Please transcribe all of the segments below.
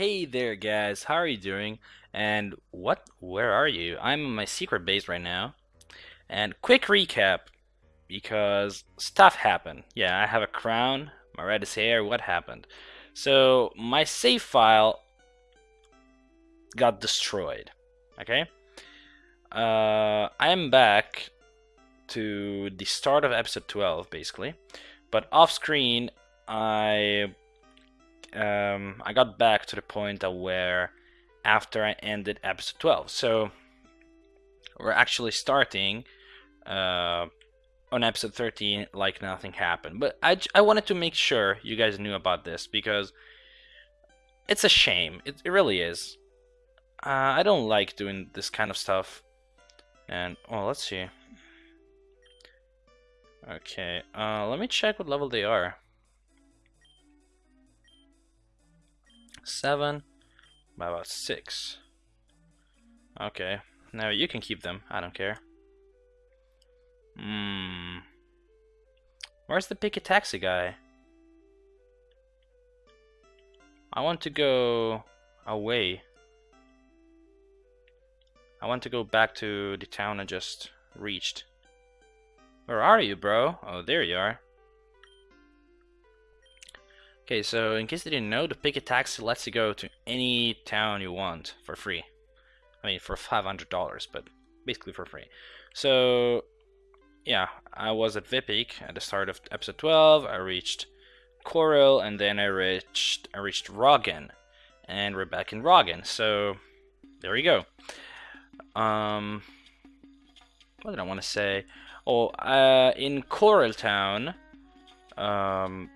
Hey there guys, how are you doing? And what where are you? I'm in my secret base right now. And quick recap because stuff happened. Yeah, I have a crown, my red is hair, what happened? So my save file got destroyed. Okay? Uh I am back to the start of episode 12 basically. But off screen I um, I got back to the point where after I ended episode 12. So we're actually starting uh, on episode 13 like nothing happened. But I, I wanted to make sure you guys knew about this because it's a shame. It, it really is. Uh, I don't like doing this kind of stuff. And, well, let's see. Okay, uh, let me check what level they are. Seven by about six. Okay, now you can keep them. I don't care. Hmm. Where's the picky taxi guy? I want to go away. I want to go back to the town I just reached. Where are you, bro? Oh, there you are. Okay, so in case you didn't know, the Picket Taxi lets you go to any town you want for free. I mean, for $500, but basically for free. So, yeah, I was at Vipik at the start of episode 12. I reached Coral, and then I reached I reached Roggan, and we're back in Roggan. So, there you go. Um, what did I want to say? Oh, uh, in Coral Town, um,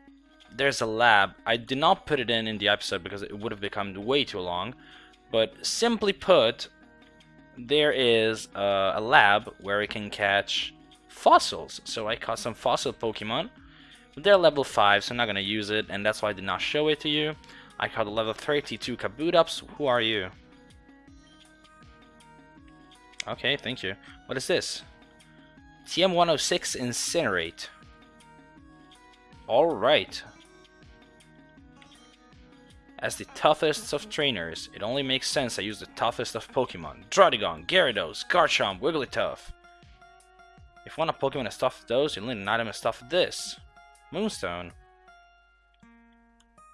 there's a lab. I did not put it in in the episode because it would have become way too long. But simply put, there is a, a lab where we can catch fossils. So I caught some fossil Pokemon. They're level 5, so I'm not going to use it, and that's why I did not show it to you. I caught a level 32 Kabutops. Who are you? Okay, thank you. What is this? TM106 Incinerate. Alright, as the toughest of trainers, it only makes sense I use the toughest of Pokemon. Druddigon, Gyarados, Garchomp, Wigglytuff. If one of Pokemon is tough those, you'll need an item as tough as this. Moonstone.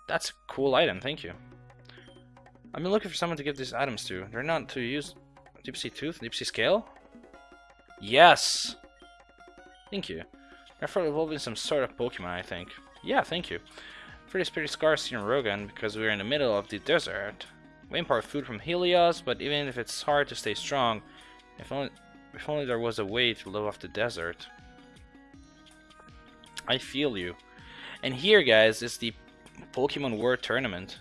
That's a cool item, thank you. I've been looking for someone to give these items to. They're not to use Deep Sea Tooth, Deep Sea Scale? Yes! Thank you. Therefore evolving some sort of Pokemon, I think. Yeah, thank you. Food is pretty scarce in Roggan because we're in the middle of the desert. We import food from Helios, but even if it's hard to stay strong, if only, if only there was a way to live off the desert. I feel you. And here, guys, is the Pokemon World Tournament.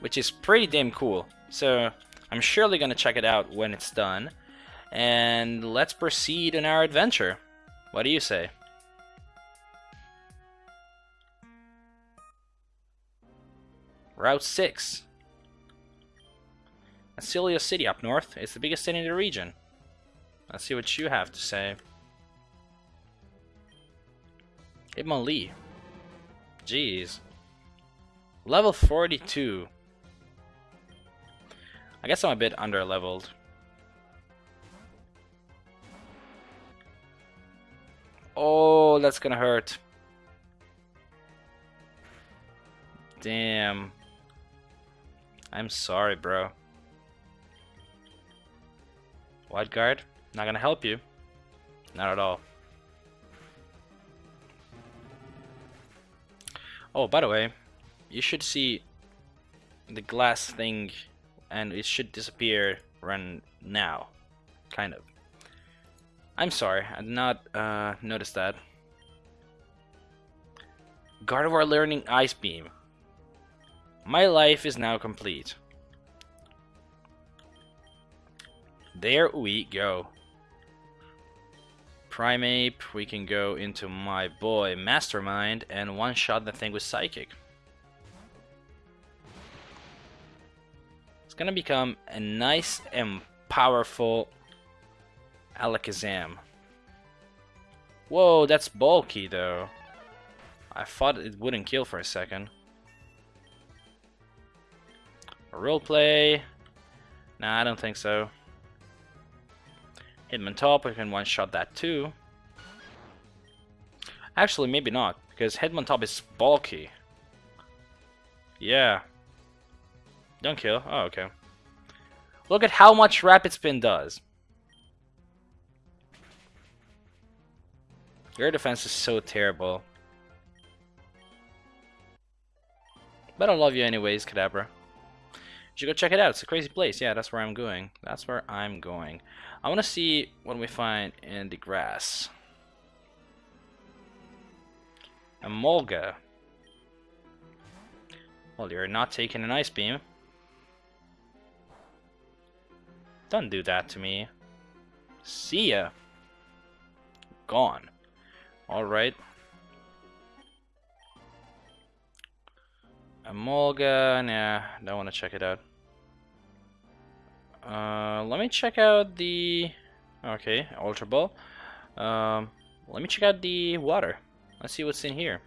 Which is pretty damn cool. So, I'm surely gonna check it out when it's done. And let's proceed on our adventure. What do you say? Route 6. Acilia City up north. It's the biggest city in the region. Let's see what you have to say. Hitmonlee. Jeez. Level 42. I guess I'm a bit under leveled. Oh, that's gonna hurt. Damn. I'm sorry, bro. Wide guard? Not gonna help you. Not at all. Oh, by the way, you should see the glass thing and it should disappear run now. Kind of. I'm sorry, I did not uh, notice that. Gardevoir learning Ice Beam. My life is now complete. There we go. Primeape, we can go into my boy Mastermind and one-shot the thing with Psychic. It's gonna become a nice and powerful Alakazam. Whoa, that's bulky though. I thought it wouldn't kill for a second. Roleplay. Nah, I don't think so. Hitmontop, we can one-shot that too. Actually, maybe not, because Hitmontop is bulky. Yeah. Don't kill. Oh, okay. Look at how much Rapid Spin does. Your defense is so terrible. But I love you anyways, Kadabra. You should go check it out. It's a crazy place. Yeah, that's where I'm going. That's where I'm going. I want to see what we find in the grass. Emolga. Well, you're not taking an ice beam. Don't do that to me. See ya. Gone. Alright. Emolga, nah, don't want to check it out. Uh, let me check out the... Okay, Ultra Ball. Um, let me check out the water. Let's see what's in here.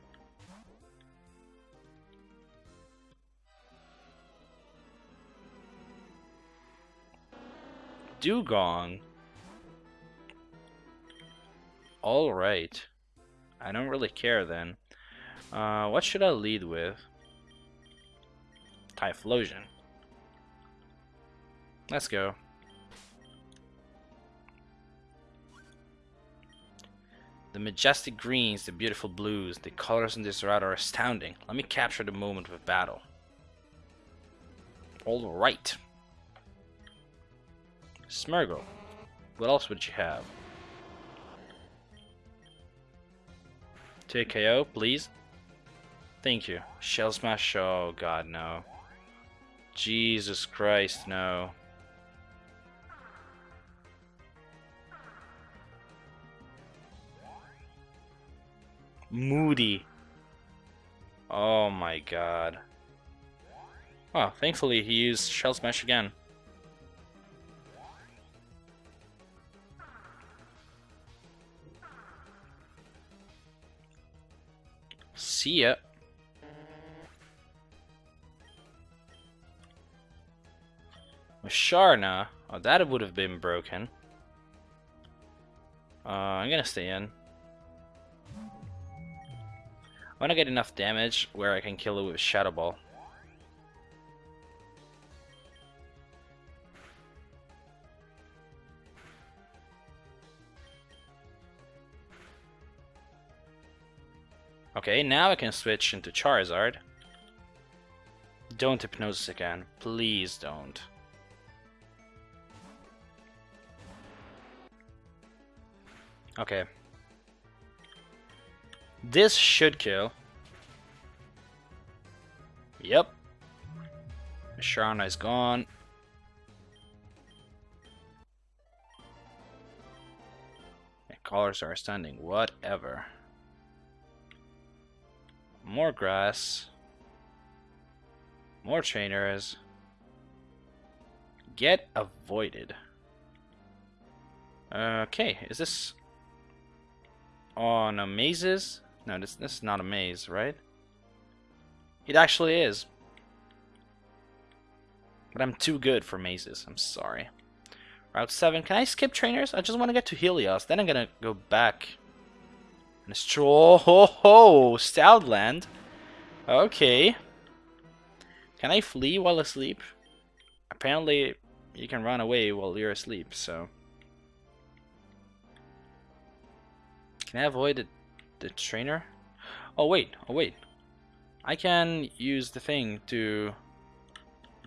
Dewgong. Alright. I don't really care then. Uh, what should I lead with? Typhlosion. Let's go. The majestic greens, the beautiful blues, the colors in this route are astounding. Let me capture the moment of battle. Alright. Smeargle. What else would you have? Take KO, please. Thank you. Shell Smash, oh god, no. Jesus Christ, no. Moody. Oh my god. Oh, thankfully he used Shell Smash again. See ya. Sharna. Oh, that would have been broken. Uh, I'm gonna stay in. I wanna get enough damage where I can kill it with Shadow Ball. Okay, now I can switch into Charizard. Don't Hypnosis again. Please don't. Okay. This should kill. Yep. Sharna is gone. And colors are standing. Whatever. More grass. More trainers. Get avoided. Okay, is this on a mazes? No, this, this is not a maze, right? It actually is. But I'm too good for mazes, I'm sorry. Route 7, can I skip trainers? I just want to get to Helios, then I'm gonna go back. And stroll, oh, ho ho, Stoutland. Okay. Can I flee while asleep? Apparently, you can run away while you're asleep, so... Can I avoid the, the trainer? Oh wait, oh wait. I can use the thing to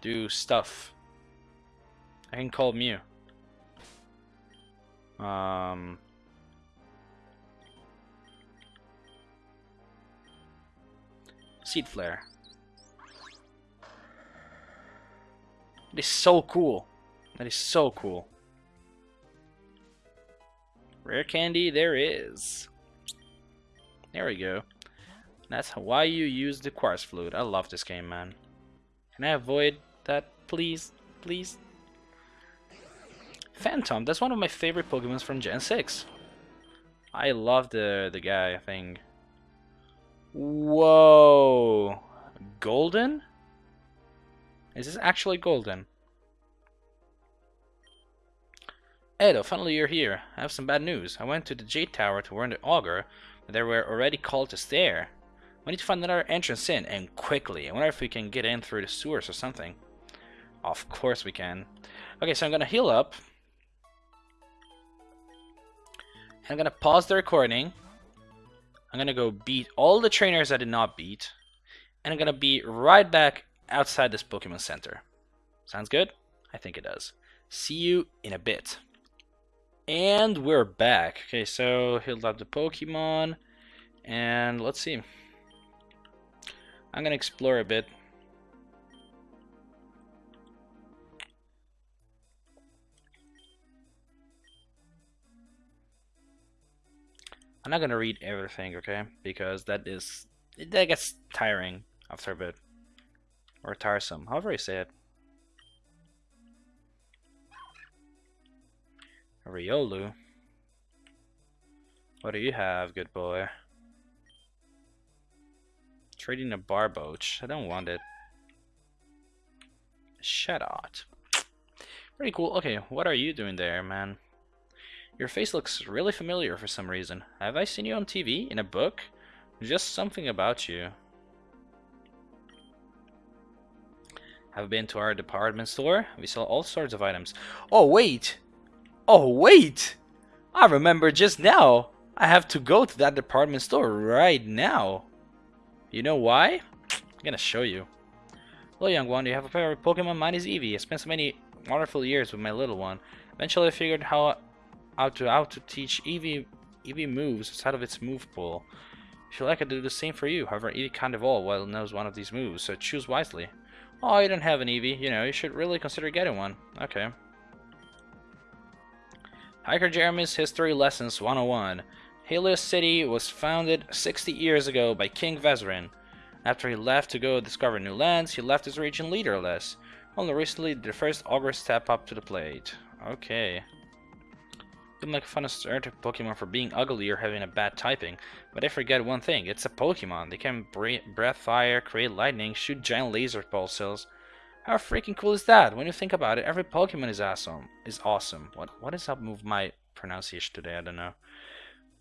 do stuff. I can call Mew. Um, Seed Flare. That is so cool. That is so cool. Rare candy there is. There we go. That's why you use the Quartz Flute. I love this game, man. Can I avoid that, please? Please? Phantom, that's one of my favorite Pokemons from Gen 6. I love the, the guy thing. Whoa! Golden? Is this actually golden? Edo, finally you're here. I have some bad news. I went to the Jade Tower to warn the Augur, but there were already cultists there. We need to find another entrance in, and quickly. I wonder if we can get in through the sewers or something. Of course we can. Okay, so I'm gonna heal up. I'm gonna pause the recording. I'm gonna go beat all the trainers I did not beat. And I'm gonna be right back outside this Pokemon Center. Sounds good? I think it does. See you in a bit. And we're back. Okay, so healed up the Pokemon. And let's see. I'm gonna explore a bit. I'm not gonna read everything, okay? Because that is that gets tiring after a bit. Or tiresome, however you say it. Riolu. What do you have, good boy? Trading a Barboach. I don't want it. Shut out. Very cool. Okay, what are you doing there, man? Your face looks really familiar for some reason. Have I seen you on TV? In a book? Just something about you. Have been to our department store? We sell all sorts of items. Oh, wait! Oh, wait! I remember just now! I have to go to that department store right now. You know why? I'm gonna show you. Hello, young one. You have a favorite Pokemon? Mine is Eevee. I spent so many wonderful years with my little one. Eventually, I figured how how to how to teach Eevee Eevee moves outside of its move pool. I feel like I do the same for you. However, Eevee can't evolve while it knows one of these moves, so choose wisely. Oh, you don't have an Eevee. You know, you should really consider getting one. Okay. Hiker Jeremy's History Lessons 101. Helios City was founded 60 years ago by King Vezerin. After he left to go discover new lands, he left his region leaderless. Only recently did the first Augur step up to the plate. Okay. Didn't make fun of certain Pokemon for being ugly or having a bad typing, but I forget one thing, it's a Pokemon. They can breathe fire, create lightning, shoot giant laser pulses. How freaking cool is that? When you think about it, every Pokemon is awesome. Is awesome. What what is up with my pronunciation today? I don't know.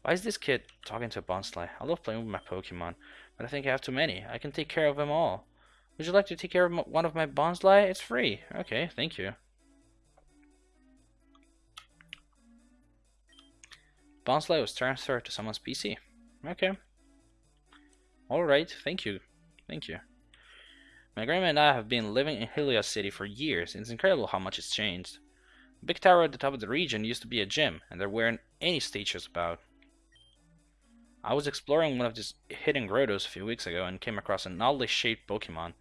Why is this kid talking to a Bonsly? I love playing with my Pokemon, but I think I have too many. I can take care of them all. Would you like to take care of one of my Bonsly? It's free. Okay, thank you. Bonsly was transferred to someone's PC. Okay. Alright, thank you. Thank you. My grandma and I have been living in Helios City for years, and it's incredible how much it's changed. The big tower at the top of the region used to be a gym, and there weren't any statues about. I was exploring one of these hidden grottos a few weeks ago and came across an oddly shaped Pokemon.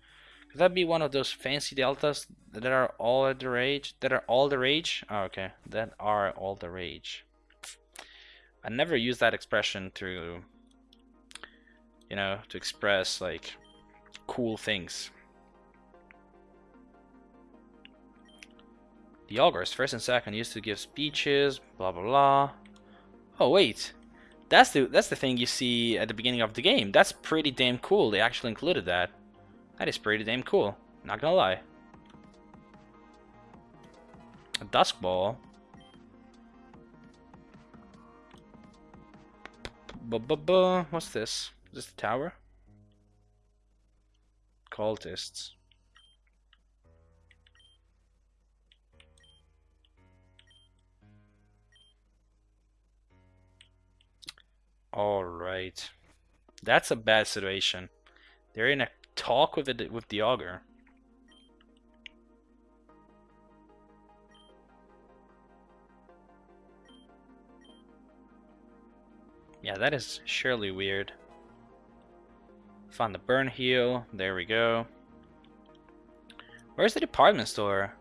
Could that be one of those fancy deltas that are all the rage? That are all the rage? Oh, okay, that are all the rage. I never use that expression to, you know, to express like cool things. The Augurs, first and second, used to give speeches, blah blah blah. Oh wait, that's the that's the thing you see at the beginning of the game. That's pretty damn cool. They actually included that. That is pretty damn cool. Not gonna lie. A Dusk Ball. Bu -bu -bu. What's this? Is this the tower? Cultists. Alright. That's a bad situation. They're in a talk with the, with the Augur. Yeah, that is surely weird. Found the burn heal. There we go. Where's the department store?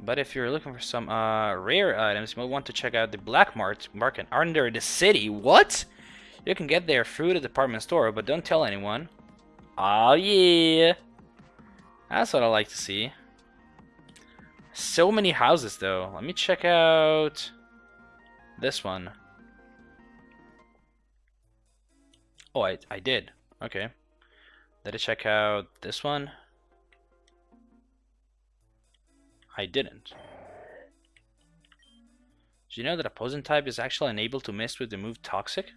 But if you're looking for some uh, rare items, you might want to check out the black Mart market under the city. What? You can get there through the department store, but don't tell anyone. Oh yeah. That's what I like to see. So many houses though. Let me check out this one. Oh, I, I did. Okay. Did I check out this one? I didn't. Do you know that a poison type is actually unable to miss with the move Toxic?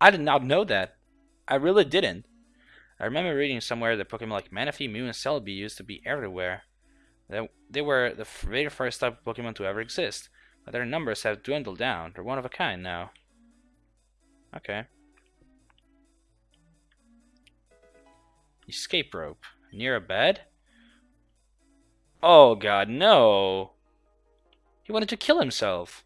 I did not know that. I really didn't. I remember reading somewhere that Pokemon like Manaphy, Mew, and Celebi used to be everywhere. They were the very first type of Pokemon to ever exist, but their numbers have dwindled down. They're one of a kind now. Okay. Escape rope. Near a bed? Oh god, no! He wanted to kill himself.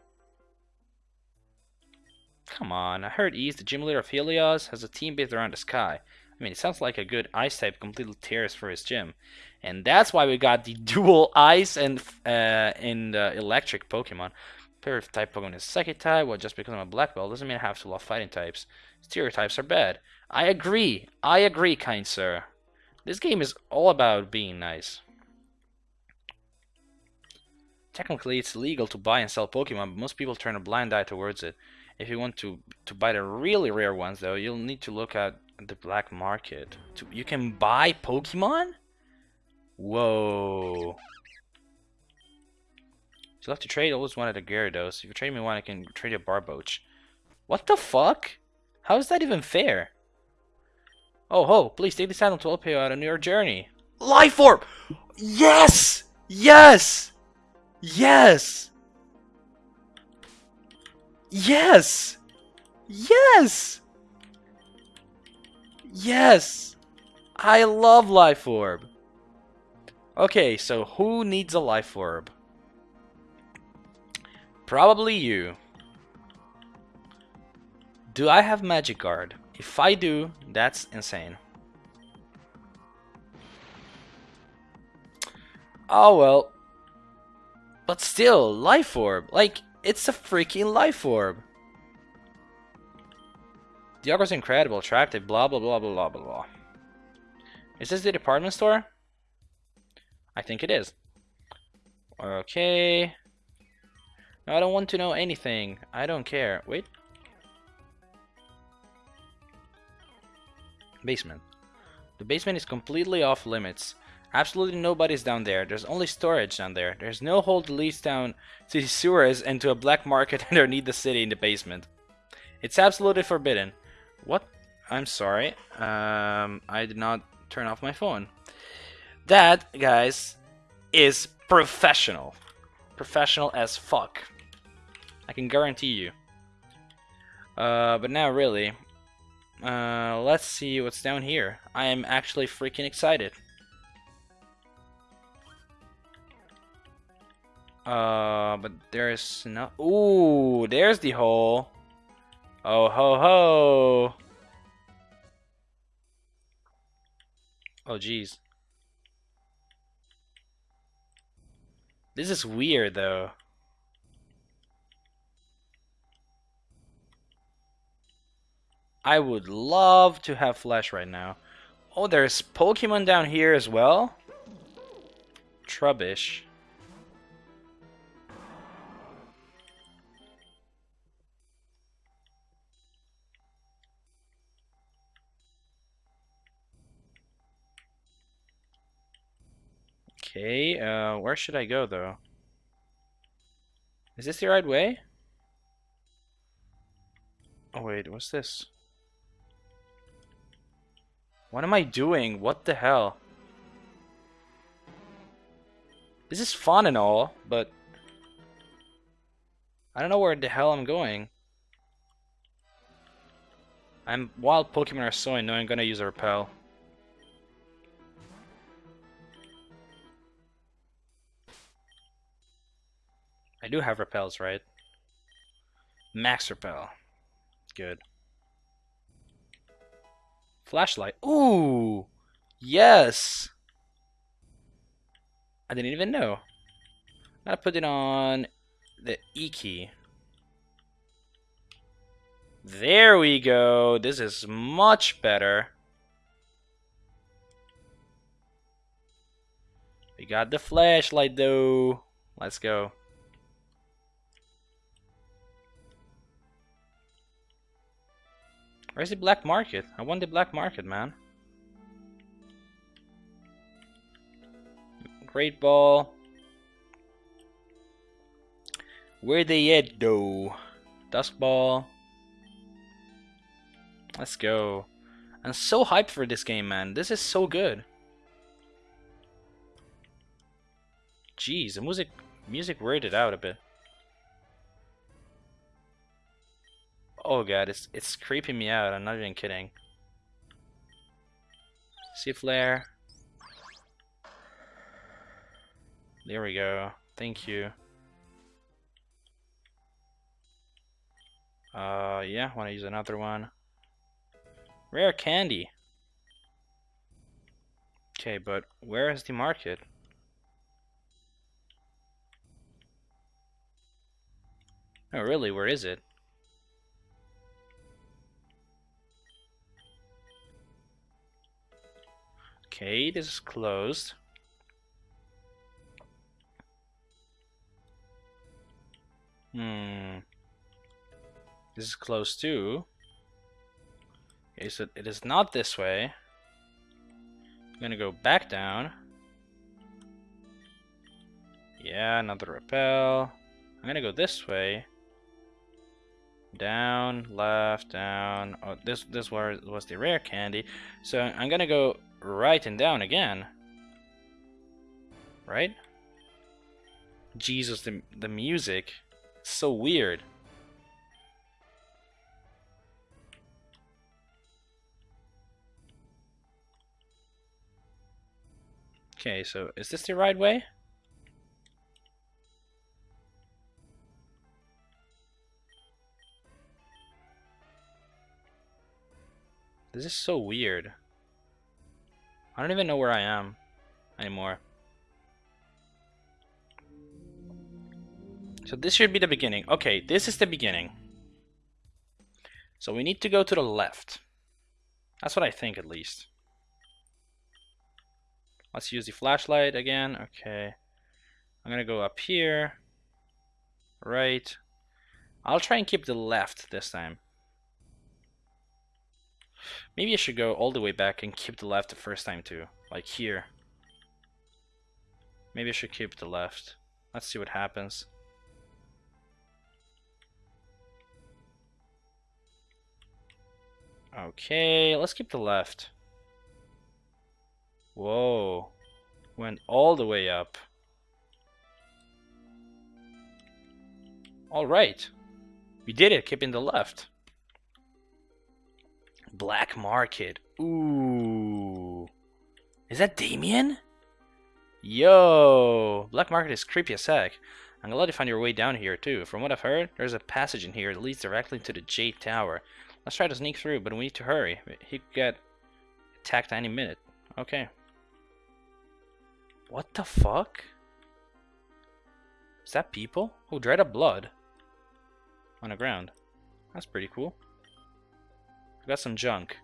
Come on, I heard East, the gym leader of Helios, has a team based around the sky. I mean, it sounds like a good ice type completely tears for his gym. And that's why we got the dual ice and uh, and uh, electric Pokemon. Pair of type Pokemon is Psychic type, well, just because I'm a black belt doesn't mean I have to love fighting types. Stereotypes are bad. I agree. I agree, kind sir. This game is all about being nice. Technically, it's legal to buy and sell Pokemon, but most people turn a blind eye towards it. If you want to to buy the really rare ones, though, you'll need to look at the black market. To, you can buy Pokemon? Whoa. So you have to trade always wanted a Gyarados. If you trade me one, I can trade a Barboach. What the fuck? How is that even fair? Oh ho, please take this item to help you out on your journey. Life Orb! Yes! Yes! Yes! Yes! Yes! Yes! I love Life Orb. Okay, so who needs a Life Orb? Probably you. Do I have Magic Guard? If I do, that's insane. Oh well. But still, Life Orb. Like, it's a freaking Life Orb. The is incredible, attractive, blah blah blah blah blah blah. Is this the department store? I think it is. Okay. I don't want to know anything. I don't care. Wait. Basement. The basement is completely off limits. Absolutely nobody's down there. There's only storage down there. There's no hole that leads down to the sewers and to a black market underneath the city in the basement. It's absolutely forbidden. What? I'm sorry. Um, I did not turn off my phone. That, guys, is professional. Professional as fuck. I can guarantee you. Uh, but now, really, uh, let's see what's down here. I am actually freaking excited. Uh, but there's no. Ooh, there's the hole. Oh ho ho. Oh jeez. This is weird though. I would love to have flesh right now. Oh, there's Pokemon down here as well? Trubbish. Okay, uh, where should I go though? Is this the right way? Oh wait, what's this? What am I doing? What the hell? This is fun and all, but I don't know where the hell I'm going. I'm wild Pokemon are so annoying, I'm gonna use a repel. Do have repels, right? Max repel. Good. Flashlight. Ooh! Yes! I didn't even know. I put it on the E key. There we go. This is much better. We got the flashlight though. Let's go. Where's the black market? I want the black market, man. Great ball. Where they at, though? Dusk Ball. Let's go. I'm so hyped for this game, man. This is so good. Jeez, the music music weirded out a bit. Oh god, it's it's creeping me out. I'm not even kidding. Seed Flare. There we go. Thank you. Uh, yeah, want to use another one. Rare candy. Okay, but where is the market? Oh, really? Where is it? Okay, this is closed. Hmm. This is close too. Okay, so it is not this way. I'm gonna go back down. Yeah, another repel. I'm gonna go this way. Down, left, down. Oh, this this was was the rare candy. So I'm gonna go right and down again. Right? Jesus, the the music, so weird. Okay, so is this the right way? This is so weird. I don't even know where I am anymore. So this should be the beginning. Okay, this is the beginning. So we need to go to the left. That's what I think at least. Let's use the flashlight again. Okay. I'm gonna go up here. Right. I'll try and keep the left this time. Maybe I should go all the way back and keep the left the first time too. Like here. Maybe I should keep the left. Let's see what happens. Okay, let's keep the left. Whoa. Went all the way up. Alright. We did it, keeping the left. Black Market. Ooh. Is that Damian? Yo! Black Market is creepy as heck. I'm glad you found your way down here too. From what I've heard, there's a passage in here that leads directly to the Jade Tower. Let's try to sneak through, but we need to hurry. He could get attacked any minute. Okay. What the fuck? Is that people? Oh, dried up blood. On the ground. That's pretty cool. Got some junk.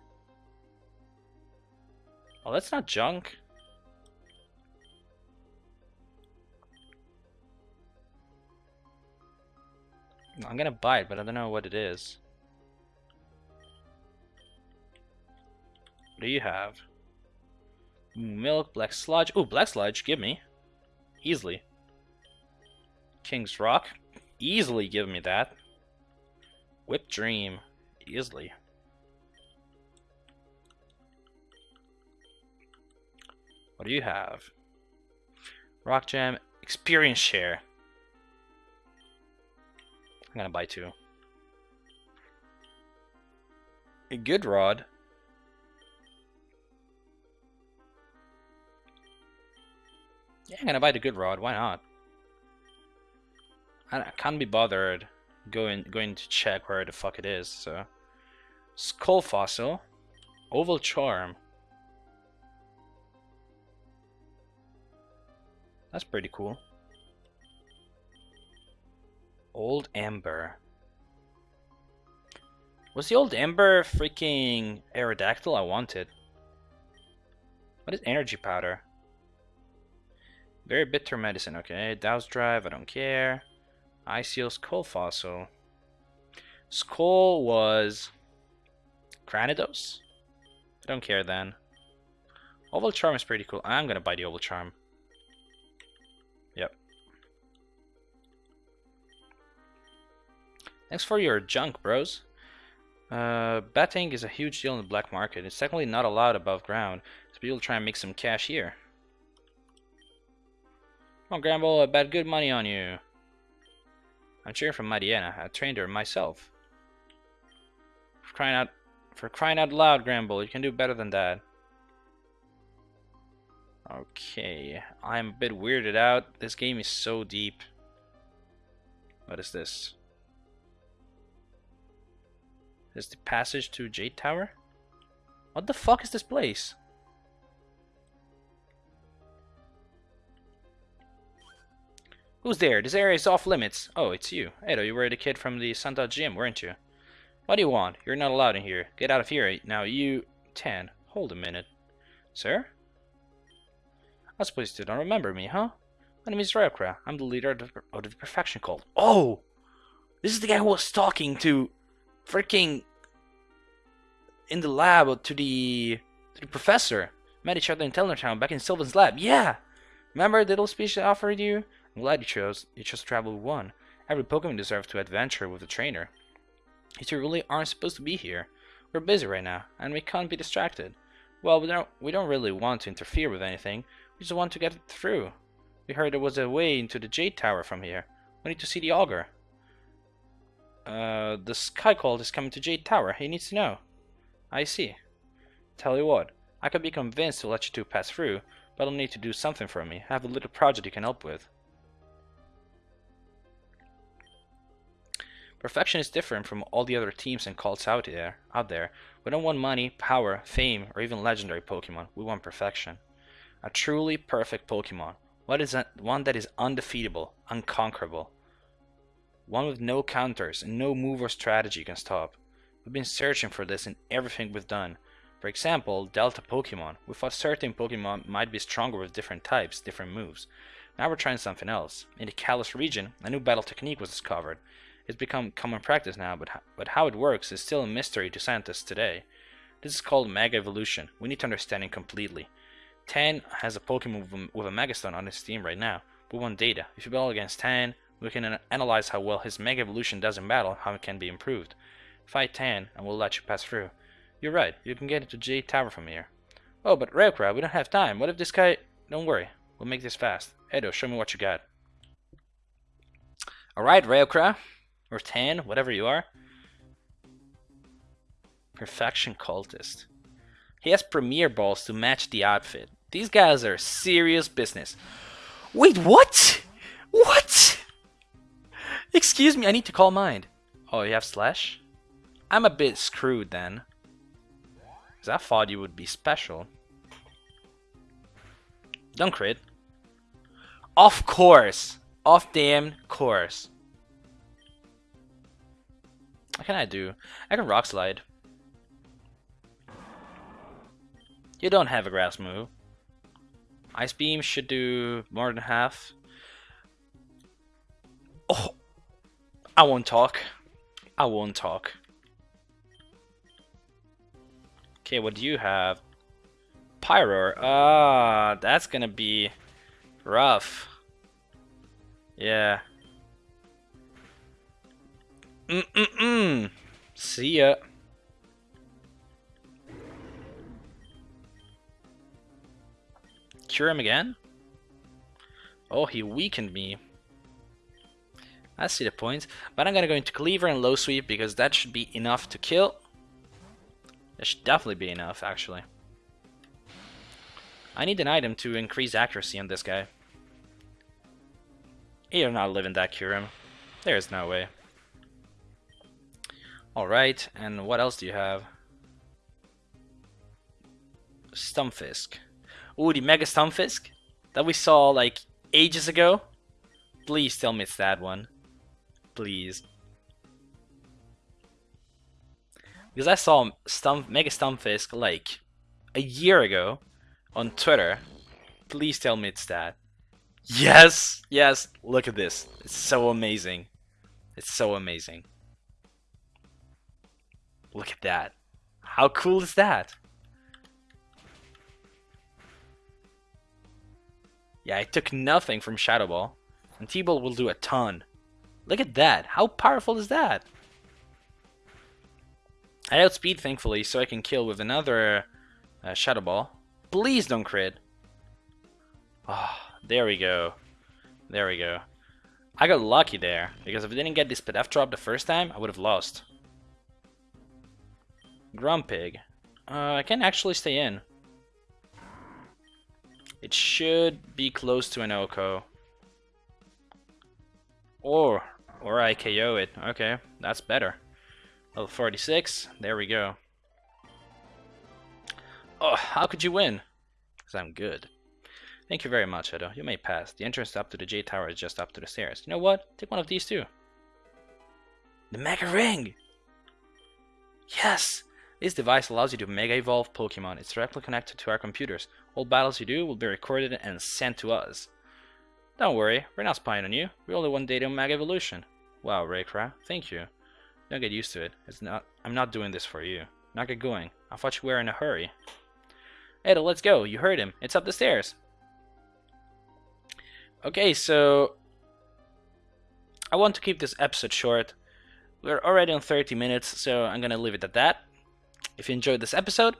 Oh, that's not junk. I'm gonna buy it, but I don't know what it is. What do you have? Milk, black sludge. Oh, black sludge, give me. Easily. King's Rock. Easily give me that. Whipped Dream. Easily. What do you have? Rock Jam Experience Share. I'm gonna buy two. A good rod. Yeah, I'm gonna buy the good rod. Why not? I can't be bothered going going to check where the fuck it is. So, skull fossil, oval charm. That's pretty cool. Old Amber. Was the old Amber freaking Aerodactyl I wanted? What is energy powder? Very bitter medicine, okay. Douse Drive, I don't care. ICO Skull Fossil. Skull was... Cranidos? I don't care then. Oval Charm is pretty cool. I'm gonna buy the Oval Charm. Thanks for your junk, bros. Uh, betting is a huge deal in the black market. It's technically not allowed above ground, so people try and make some cash here. Come on, Gramble, I bet good money on you. I'm cheering for Mariana. I trained her myself. For crying out, for crying out loud, Gramble, you can do better than that. Okay, I'm a bit weirded out. This game is so deep. What is this? Is the passage to Jade Tower? What the fuck is this place? Who's there? This area is off limits. Oh, it's you. Edo, you were the kid from the Santa gym, weren't you? What do you want? You're not allowed in here. Get out of here. Now you... Tan. Hold a minute. Sir? I suppose you don't remember me, huh? My name is Reukra. I'm the leader of the, of the Perfection Cult. Oh! This is the guy who was talking to freaking in the lab to the to the professor. Met each other in Town back in Sylvan's lab. Yeah! Remember the little speech I offered you? I'm glad you chose you chose travel with one. Every Pokemon deserves to adventure with a trainer. You two really aren't supposed to be here. We're busy right now, and we can't be distracted. Well, we don't we don't really want to interfere with anything. We just want to get it through. We heard there was a way into the Jade Tower from here. We need to see the Augur. Uh, the Sky Cult is coming to Jade Tower. He needs to know. I see. Tell you what, I could be convinced to let you two pass through, but I'll need to do something for me. I have a little project you can help with. Perfection is different from all the other teams and cults out there. Out there, we don't want money, power, fame, or even legendary Pokemon. We want perfection. A truly perfect Pokemon. What is one that is undefeatable, unconquerable, one with no counters and no move or strategy can stop. We've been searching for this in everything we've done. For example, Delta Pokemon. We thought certain Pokemon might be stronger with different types, different moves. Now we're trying something else. In the Kalos region, a new battle technique was discovered. It's become common practice now, but, but how it works is still a mystery to scientists today. This is called Mega Evolution. We need to understand it completely. Tan has a Pokemon with a Megastone on his team right now. We want data. If you battle against Tan, we can analyze how well his Mega Evolution does in battle, how it can be improved. Fight Tan, and we'll let you pass through. You're right, you can get into Jade Tower from here. Oh, but Reukra, we don't have time. What if this guy... Don't worry, we'll make this fast. Edo, show me what you got. Alright, Reukra. Or Tan, whatever you are. Perfection Cultist. He has Premier Balls to match the outfit. These guys are serious business. Wait, what? What? Excuse me, I need to call mine. Oh, you have Slash? I'm a bit screwed then. Because I thought you would be special. Don't crit. Of course! Of damn course. What can I do? I can Rock Slide. You don't have a grass move. Ice Beam should do more than half. Oh, I won't talk. I won't talk. Okay, what do you have? Pyroar. Ah, that's gonna be rough. Yeah. Mm-mm-mm. See ya. Cure him again? Oh, he weakened me. I see the point. But I'm gonna go into Cleaver and Low Sweep because that should be enough to kill. That should definitely be enough, actually. I need an item to increase accuracy on this guy. You're not living that Kyurem. There's no way. Alright, and what else do you have? Stunfisk. Ooh, the Mega Stunfisk? That we saw like ages ago? Please tell me it's that one please. Because I saw Stump, Mega Stunfisk like a year ago on Twitter. Please tell me it's that. Yes! Yes! Look at this. It's so amazing. It's so amazing. Look at that. How cool is that? Yeah, I took nothing from Shadow Ball. And T-Ball will do a ton. Look at that. How powerful is that? I outspeed thankfully, so I can kill with another uh, Shadow Ball. Please don't crit. Oh, there we go. There we go. I got lucky there, because if I didn't get this PDF drop the first time, I would have lost. Grumpig. Uh, I can actually stay in. It should be close to an OHKO. Or, or I KO it. Okay, that's better. Level 46, there we go. Oh, how could you win? Because I'm good. Thank you very much, Edo. You may pass. The entrance up to the Jade Tower is just up to the stairs. You know what? Take one of these too. The Mega Ring! Yes! This device allows you to Mega Evolve Pokemon. It's directly connected to our computers. All battles you do will be recorded and sent to us. Don't worry, we're not spying on you. We only want data on Mega Evolution. Wow, Reukra, thank you. Don't get used to it. It's not. I'm not doing this for you. Now get going. I thought you were in a hurry. Edo, let's go. You heard him. It's up the stairs. Okay, so I want to keep this episode short. We're already on 30 minutes, so I'm gonna leave it at that. If you enjoyed this episode,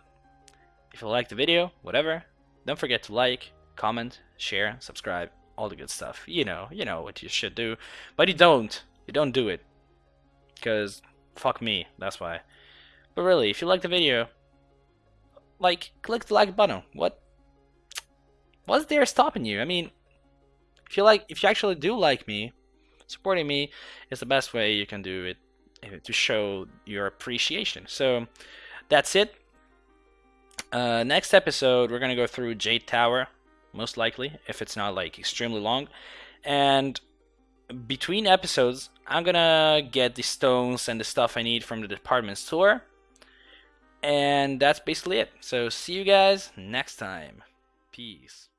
if you liked the video, whatever, don't forget to like, comment, share, subscribe, all the good stuff. You know, you know what you should do, but you don't. You don't do it, cause fuck me. That's why. But really, if you like the video, like click the like button. What? What's there stopping you? I mean, if you like, if you actually do like me, supporting me is the best way you can do it eh, to show your appreciation. So that's it. Uh, next episode, we're gonna go through Jade Tower, most likely, if it's not like extremely long. And between episodes, I'm gonna get the stones and the stuff I need from the department store. And that's basically it. So see you guys next time. Peace.